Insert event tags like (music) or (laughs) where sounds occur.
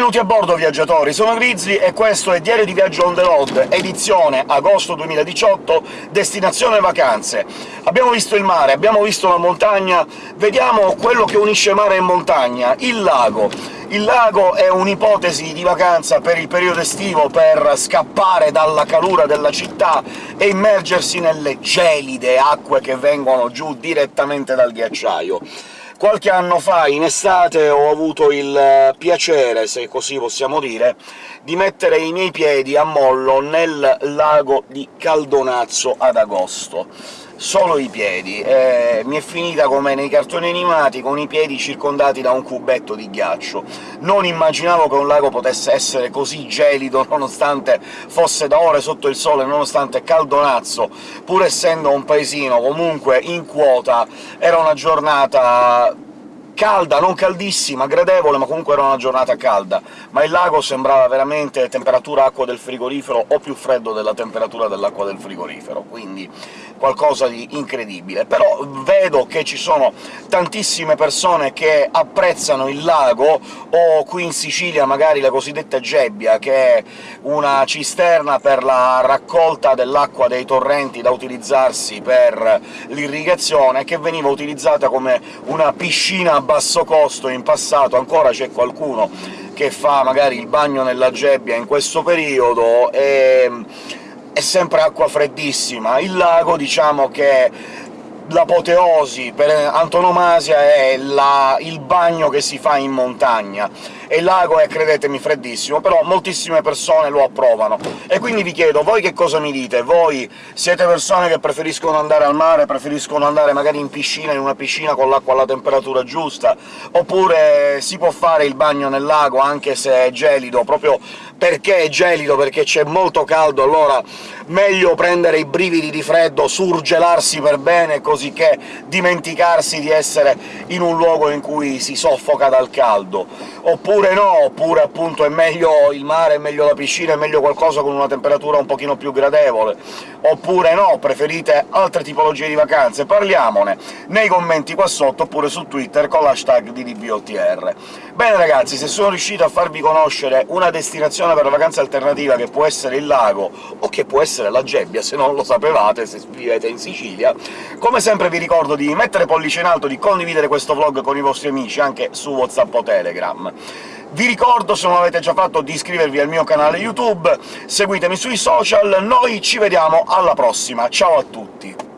Benvenuti a bordo, viaggiatori! Sono Grizzly e questo è Diario di Viaggio on the road, edizione agosto 2018, destinazione vacanze. Abbiamo visto il mare, abbiamo visto la montagna, vediamo quello che unisce mare e montagna, il lago. Il lago è un'ipotesi di vacanza per il periodo estivo, per scappare dalla calura della città e immergersi nelle gelide acque che vengono giù direttamente dal ghiacciaio. Qualche anno fa, in estate, ho avuto il eh, piacere, se così possiamo dire, di mettere i miei piedi a mollo nel lago di Caldonazzo ad agosto solo i piedi. Eh, mi è finita come nei cartoni animati, con i piedi circondati da un cubetto di ghiaccio. Non immaginavo che un lago potesse essere così gelido, (laughs) nonostante fosse da ore sotto il sole, nonostante Caldonazzo, pur essendo un paesino comunque in quota, era una giornata calda, non caldissima, gradevole, ma comunque era una giornata calda, ma il lago sembrava veramente temperatura acqua del frigorifero o più freddo della temperatura dell'acqua del frigorifero, quindi qualcosa di incredibile. Però vedo che ci sono tantissime persone che apprezzano il lago, o qui in Sicilia magari la cosiddetta gebbia, che è una cisterna per la raccolta dell'acqua dei torrenti da utilizzarsi per l'irrigazione, che veniva utilizzata come una piscina basso costo in passato, ancora c'è qualcuno che fa magari il bagno nella gebbia in questo periodo, e è sempre acqua freddissima. Il lago, diciamo che l'apoteosi per antonomasia è la, il bagno che si fa in montagna, e il lago è, credetemi, freddissimo, però moltissime persone lo approvano. E quindi vi chiedo, voi che cosa mi dite? Voi siete persone che preferiscono andare al mare, preferiscono andare magari in piscina, in una piscina con l'acqua alla temperatura giusta, oppure si può fare il bagno nel lago anche se è gelido, proprio perché è gelido, perché c'è molto caldo, allora meglio prendere i brividi di freddo, surgelarsi per bene, così che dimenticarsi di essere in un luogo in cui si soffoca dal caldo. Oppure no, oppure appunto è meglio il mare, è meglio la piscina, è meglio qualcosa con una temperatura un pochino più gradevole. Oppure no, preferite altre tipologie di vacanze? Parliamone nei commenti qua sotto, oppure su Twitter con l'hashtag di DBOTR. Bene ragazzi, se sono riuscito a farvi conoscere una destinazione per la vacanza alternativa, che può essere il lago o che può essere la Gebbia, se non lo sapevate, se vivete in Sicilia. Come sempre vi ricordo di mettere pollice in alto, di condividere questo vlog con i vostri amici, anche su WhatsApp o Telegram. Vi ricordo, se non l'avete già fatto, di iscrivervi al mio canale YouTube, seguitemi sui social, noi ci vediamo alla prossima, ciao a tutti!